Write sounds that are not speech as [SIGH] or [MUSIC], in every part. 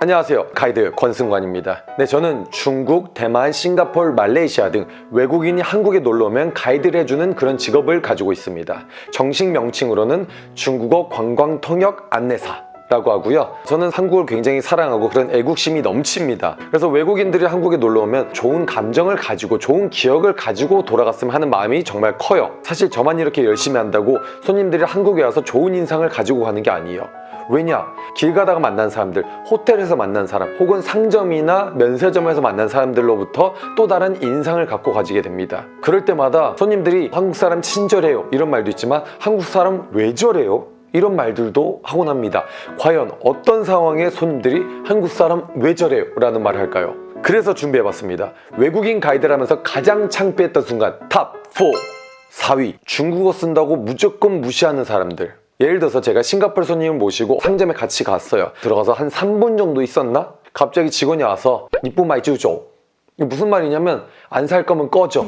안녕하세요. 가이드 권승관입니다. 네 저는 중국, 대만, 싱가포르, 말레이시아 등 외국인이 한국에 놀러오면 가이드를 해주는 그런 직업을 가지고 있습니다. 정식 명칭으로는 중국어 관광통역 안내사 라고 하고요 저는 한국을 굉장히 사랑하고 그런 애국심이 넘칩니다 그래서 외국인들이 한국에 놀러 오면 좋은 감정을 가지고 좋은 기억을 가지고 돌아갔으면 하는 마음이 정말 커요 사실 저만 이렇게 열심히 한다고 손님들이 한국에 와서 좋은 인상을 가지고 가는 게 아니에요 왜냐? 길 가다가 만난 사람들, 호텔에서 만난 사람, 혹은 상점이나 면세점에서 만난 사람들로부터 또 다른 인상을 갖고 가지게 됩니다. 그럴 때마다 손님들이 한국 사람 친절해요 이런 말도 있지만 한국 사람 왜 저래요? 이런 말들도 하곤 합니다. 과연 어떤 상황에 손님들이 한국 사람 왜 저래요? 라는 말을 할까요? 그래서 준비해봤습니다. 외국인 가이드라면서 가장 창피했던 순간 top 4! 4위 중국어 쓴다고 무조건 무시하는 사람들 예를 들어서 제가 싱가포르 손님을 모시고 상점에 같이 갔어요 들어가서 한 3분 정도 있었나? 갑자기 직원이 와서 你不买就走 이게 무슨 말이냐면 안 살 거면 꺼져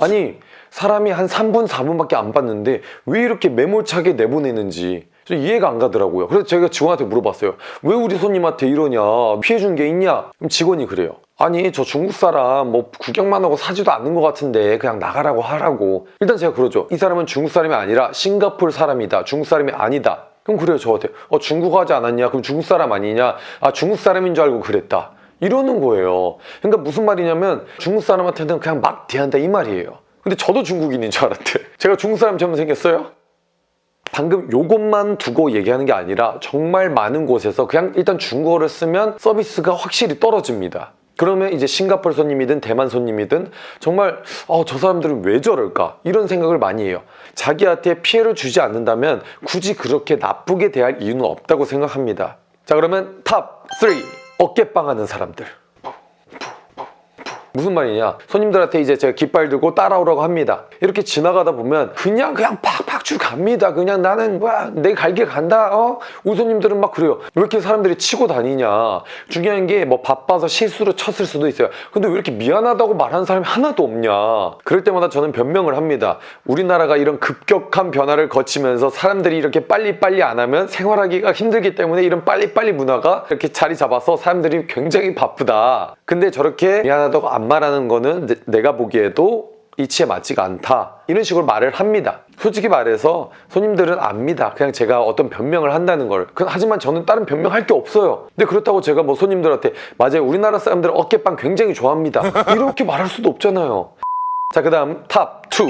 아니 사람이 한 3분 4분밖에 안 봤는데 왜 이렇게 매몰차게 내보내는지 좀 이해가 안 가더라고요. 그래서 제가 직원한테 물어봤어요 왜 우리 손님한테 이러냐? 피해준 게 있냐? 그럼 직원이 그래요 아니 저 중국 사람 뭐 구경만 하고 사지도 않는 것 같은데 그냥 나가라고 하라고. 일단 제가 그러죠 이 사람은 중국 사람이 아니라 싱가포르 사람이다. 중국 사람이 아니다. 그럼 그래요 저한테 어 중국어 하지 않았냐? 그럼 중국 사람 아니냐 아 중국 사람인 줄 알고 그랬다. 이러는 거예요. 그러니까 무슨 말이냐면 중국 사람한테는 그냥 막 대한다 이 말이에요. 근데 저도 중국인인 줄 알았대. 제가 중국 사람처럼 생겼어요? 방금 요것만 두고 얘기하는 게 아니라 정말 많은 곳에서 그냥 일단 중국어를 쓰면 서비스가 확실히 떨어집니다. 그러면 이제 싱가포르 손님이든 대만 손님이든 정말 어, 저 사람들은 왜 저럴까? 이런 생각을 많이 해요. 자기한테 피해를 주지 않는다면 굳이 그렇게 나쁘게 대할 이유는 없다고 생각합니다. 자 그러면 top 3 어깨빵 하는 사람들. 무슨 말이냐? 손님들한테 이제 제가 깃발 들고 따라오라고 합니다. 이렇게 지나가다 보면 그냥 그냥 팍 팍 치고 갑니다. 그냥 나는 뭐야 내 갈 길 간다. 어? 우리 손님들은 막 그래요. 왜 이렇게 사람들이 치고 다니냐? 중요한 게 뭐 바빠서 실수로 쳤을 수도 있어요. 근데 왜 이렇게 미안하다고 말하는 사람이 하나도 없냐? 그럴 때마다 저는 변명을 합니다. 우리나라가 이런 급격한 변화를 거치면서 사람들이 이렇게 빨리빨리 안 하면 생활하기가 힘들기 때문에 이런 빨리빨리 문화가 이렇게 자리 잡아서 사람들이 굉장히 바쁘다. 근데 저렇게 미안하다고 안 말하는 거는 내- 내가 보기에도 이치에 맞지가 않다. 이런 식으로 말을 합니다. 솔직히 말해서 손님들은 압니다. 그냥 제가 어떤 변명을 한다는 걸. 그- 하지만 저는 다른 변명할 게 없어요. 근데 그렇다고 제가 뭐 손님들한테 맞아요. 우리나라 사람들은 어깨빵 굉장히 좋아합니다. 이렇게 말할 수도 없잖아요. 자 그 다음 top 2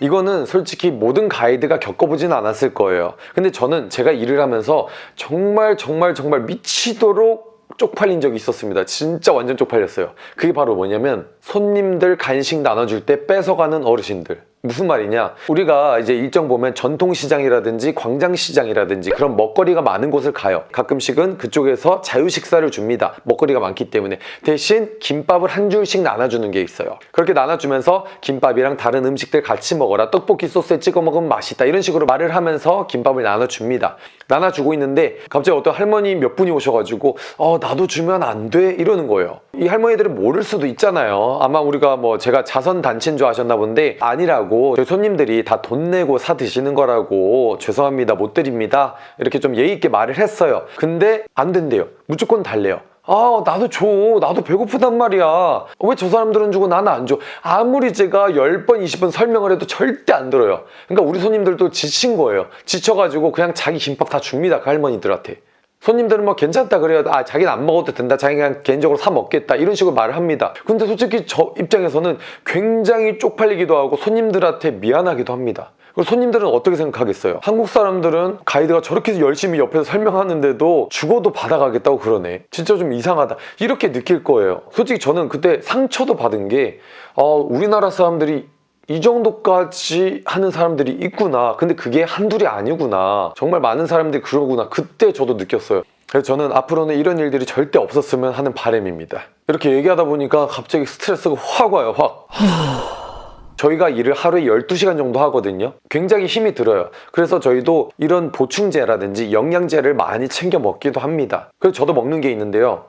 이거는 솔직히 모든 가이드가 겪어보진 않았을 거예요. 근데 저는 제가 일을 하면서 정말 정말 정말 미치도록 쪽팔린 적이 있었습니다. 진짜 완전 쪽팔렸어요. 그게 바로 뭐냐면 손님들 간식 나눠줄 때 뺏어가는 어르신들 무슨 말이냐? 우리가 이제 일정 보면 전통시장이라든지 광장시장이라든지 그런 먹거리가 많은 곳을 가요. 가끔씩은 그쪽에서 자유식사를 줍니다. 먹거리가 많기 때문에. 대신 김밥을 한 줄씩 나눠주는 게 있어요. 그렇게 나눠주면서 김밥이랑 다른 음식들 같이 먹어라. 떡볶이 소스에 찍어 먹으면 맛있다. 이런 식으로 말을 하면서 김밥을 나눠줍니다. 나눠주고 있는데 갑자기 어떤 할머니 몇 분이 오셔가지고 어 나도 주면 안 돼. 이러는 거예요 이 할머니들은 모를 수도 있잖아요. 아마 우리가 뭐 제가 자선단체인 줄 아셨나 본데 아니라고 저희 손님들이 다 돈 내고 사 드시는 거라고 죄송합니다 못 드립니다. 이렇게 좀 예의 있게 말을 했어요. 근데 안 된대요. 무조건 달래요. 아 나도 줘. 나도 배고프단 말이야. 왜 저 사람들은 주고 나는 안 줘? 아무리 제가 10번 20번 설명을 해도 절대 안 들어요. 그러니까 우리 손님들도 지친 거예요. 지쳐가지고 그냥 자기 김밥 다 줍니다 그 할머니들한테 손님들은 뭐 괜찮다 그래요. 아 자기는 안 먹어도 된다. 자기가 개인적으로 사 먹겠다. 이런 식으로 말을 합니다. 근데 솔직히 저 입장에서는 굉장히 쪽팔리기도 하고 손님들한테 미안하기도 합니다. 그리고 손님들은 어떻게 생각하겠어요? 한국 사람들은 가이드가 저렇게 열심히 옆에서 설명하는데도 죽어도 받아가겠다고 그러네. 진짜 좀 이상하다. 이렇게 느낄 거예요. 솔직히 저는 그때 상처도 받은 게 어, 우리나라 사람들이 이 정도까지 하는 사람들이 있구나. 근데 그게 한둘이 아니구나. 정말 많은 사람들이 그러구나. 그때 저도 느꼈어요. 그래서 저는 앞으로는 이런 일들이 절대 없었으면 하는 바람입니다. 이렇게 얘기하다 보니까 갑자기 스트레스가 확 와요 확. [SIGHS] 저희가 일을 하루에 12시간 정도 하거든요. 굉장히 힘이 들어요. 그래서 저희도 이런 보충제라든지 영양제를 많이 챙겨 먹기도 합니다. 그래서 저도 먹는 게 있는데요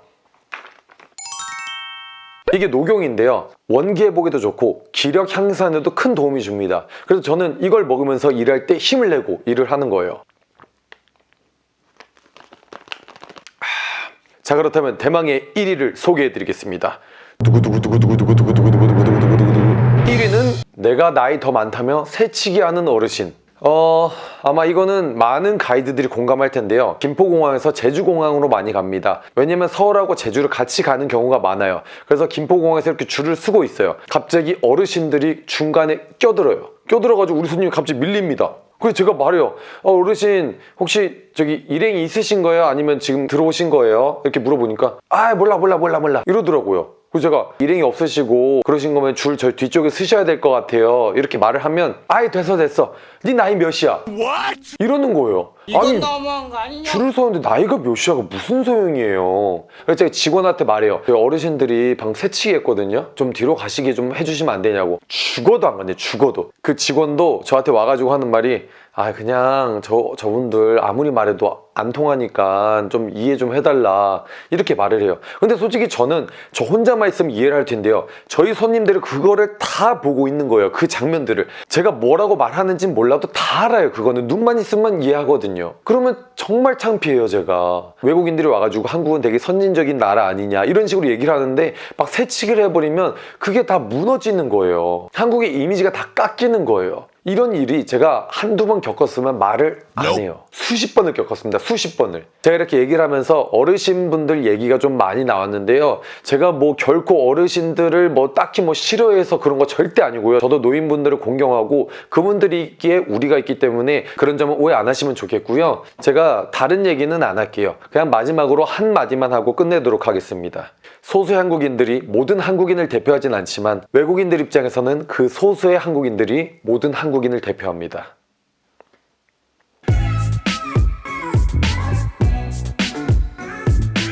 이게 녹용인데요. 원기 회복에도 좋고 기력 향상에도 큰 도움이 줍니다. 그래서 저는 이걸 먹으면서 일할 때 힘을 내고 일을 하는 거예요. 자 그렇다면 대망의 1위를 소개해 드리겠습니다. 1위는 내가 나이 더 많다며 새치기 하는 어르신 어 아마 이거는 많은 가이드들이 공감할 텐데요. 김포공항에서 제주공항으로 많이 갑니다. 왜냐면 서울하고 제주를 같이 가는 경우가 많아요. 그래서 김포공항에서 이렇게 줄을 서고 있어요. 갑자기 어르신들이 중간에 껴들어요. 껴들어가지고 우리 손님이 갑자기 밀립니다. 그래서 제가 말해요. 어, 어르신 혹시 저기 일행이 있으신 거예요? 아니면 지금 들어오신 거예요? 이렇게 물어보니까 아 몰라 몰라 몰라 몰라 이러더라고요. 그래서 제가 일행이 없으시고 그러신 거면 줄 저 뒤쪽에 쓰셔야 될 것 같아요. 이렇게 말을 하면 아예 됐어 됐어. 네 나이 몇이야? 이러는 거예요. 이건 너무한 거 아니냐? 줄을 서는데 나이가 몇이야가 무슨 소용이에요. 그래서 제가 직원한테 말해요. 저희 어르신들이 방 새치기 했거든요. 좀 뒤로 가시게 좀 해주시면 안 되냐고. 죽어도 안 간대, 죽어도. 그 직원도 저한테 와가지고 하는 말이 아 그냥 저 저분들 아무리 말해도 안 통하니까 좀 이해 좀 해달라 이렇게 말을 해요. 근데 솔직히 저는 저 혼자만 있으면 이해를 할 텐데요. 저희 손님들은 그거를 다 보고 있는 거예요. 그 장면들을 제가 뭐라고 말하는지 몰라도 다 알아요. 그거는 눈만 있으면 이해하거든요. 그러면 정말 창피해요, 제가. 외국인들이 와가지고 한국은 되게 선진적인 나라 아니냐 이런 식으로 얘기를 하는데 막 새치기를 해버리면 그게 다 무너지는 거예요. 한국의 이미지가 다 깎이는 거예요. 이런 일이 제가 한두 번 겪었으면 말을 안 해요. 수십 번을 겪었습니다. 수십 번을. 제가 이렇게 얘기를 하면서 어르신분들 얘기가 좀 많이 나왔는데요. 제가 뭐 결코 어르신들을 뭐 딱히 뭐 싫어해서 그런 거 절대 아니고요. 저도 노인분들을 공경하고 그분들이 있기에 우리가 있기 때문에 그런 점은 오해 안 하시면 좋겠고요. 제가 다른 얘기는 안 할게요. 그냥 마지막으로 한 마디만 하고 끝내도록 하겠습니다. 소수의 한국인들이 모든 한국인을 대표하진 않지만 외국인들 입장에서는 그 소수의 한국인들이 모든 한국인을 대표합니다.